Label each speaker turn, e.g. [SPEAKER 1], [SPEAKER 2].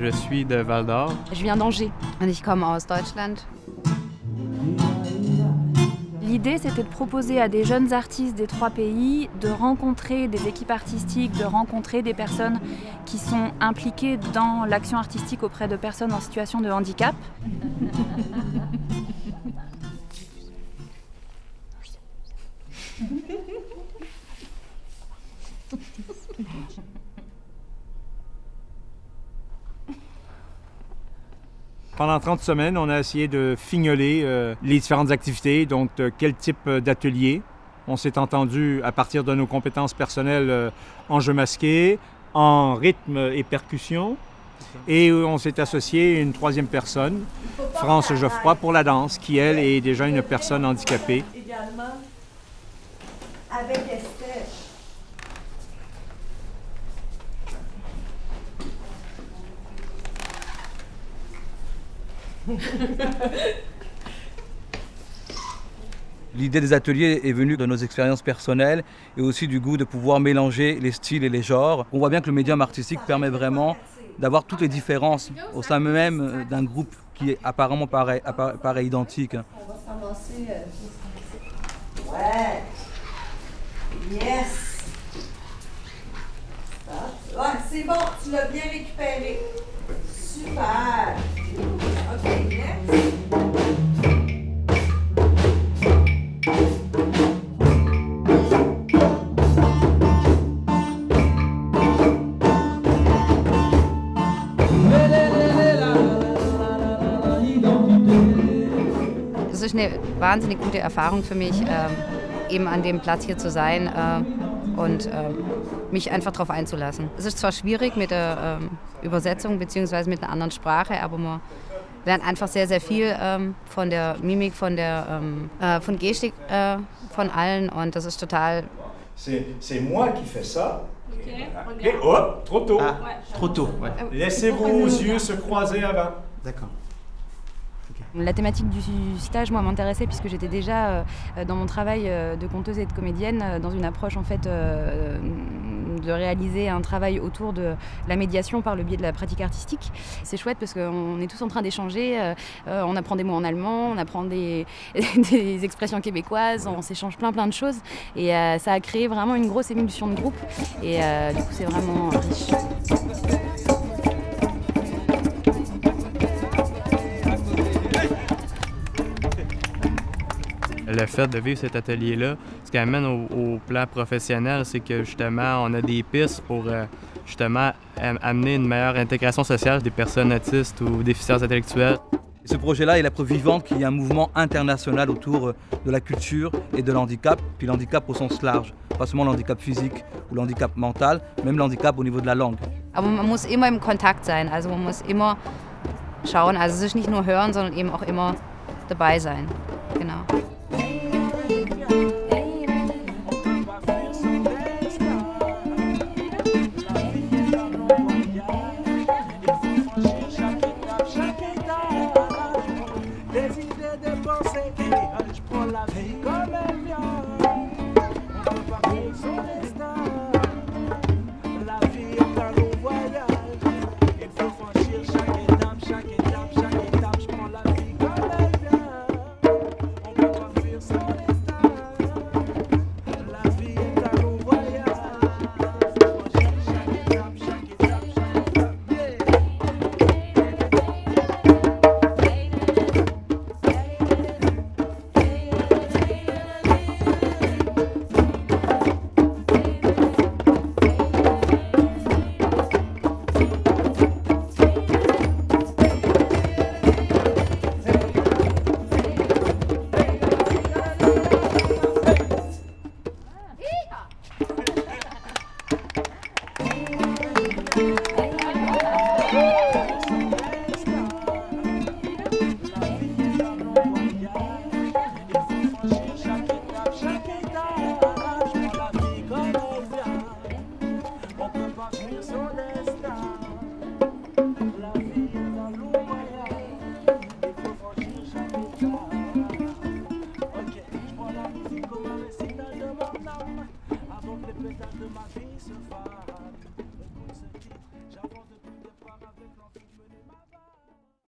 [SPEAKER 1] je suis de Val d'Or.
[SPEAKER 2] Je viens d'Angers.
[SPEAKER 3] Ich komme aus Deutschland.
[SPEAKER 2] L'idée, c'était de proposer à des jeunes artistes des trois pays de rencontrer des équipes artistiques, de rencontrer des personnes qui sont impliquées dans l'action artistique auprès de personnes en situation de handicap.
[SPEAKER 4] Pendant 30 semaines, on a essayé de fignoler euh, les différentes activités, donc de quel type euh, d'atelier. On s'est entendu à partir de nos compétences personnelles euh, en jeu masqué, en rythme et percussion. Et on s'est associé à une troisième personne, France Geoffroy, pour la danse, qui, elle, est déjà une personne handicapée.
[SPEAKER 5] Également, avec
[SPEAKER 6] L'idée des ateliers est venue de nos expériences personnelles et aussi du goût de pouvoir mélanger les styles et les genres. On voit bien que le médium artistique permet vraiment d'avoir toutes les différences au sein même euh, d'un groupe qui est apparemment appara- paraît identique.
[SPEAKER 5] On va euh. Ouais. Yes. C'est bon, tu l'as bien récupéré. Super.
[SPEAKER 3] Es ist eine wahnsinnig gute Erfahrung für mich, ähm, eben an dem Platz hier zu sein äh, und ähm, mich einfach darauf einzulassen. Es ist zwar schwierig mit der ähm, Übersetzung bzw. mit einer anderen Sprache, aber man lernt einfach sehr, sehr viel ähm, von der Mimik, von der ähm, äh, von Gestik äh, von allen und das ist total
[SPEAKER 4] C'est moi qui fais ça. OK, hop, trop tôt.
[SPEAKER 7] Ah, trop tôt, ouais.
[SPEAKER 4] Laissez vos yeux se croiser avant.
[SPEAKER 7] D'accord.
[SPEAKER 2] La thématique du stage, moi, m'intéressait puisque j'étais déjà euh, dans mon travail euh, de conteuse et de comédienne euh, dans une approche en fait de réaliser un travail autour de la médiation par le biais de la pratique artistique. C'est chouette parce qu'on est tous en train d'échanger, on apprend des mots en allemand, on apprend des, expressions québécoises, on s'échange plein plein de choses et ça a créé vraiment une grosse émulsion de groupe et du coup c'est vraiment riche.
[SPEAKER 1] Le fait de vivre cet atelier-là, ce qui amène au, au plan professionnel, c'est que justement, on a des pistes pour euh, justement am- amener une meilleure intégration sociale des personnes autistes ou déficiences intellectuelles.
[SPEAKER 6] Ce projet-là est la preuve vivante qu'il y a un mouvement international autour euh, de la culture et de l'handicap, puis l'handicap au sens large, pas seulement l'handicap physique ou l'handicap mental, même l'handicap au niveau de la langue.
[SPEAKER 3] Aber man muss immer im Kontakt sein. Also man muss immer schauen, also es ist nicht nur hören, sondern eben auch immer dabei sein.
[SPEAKER 8] Prends la musique comme un récital de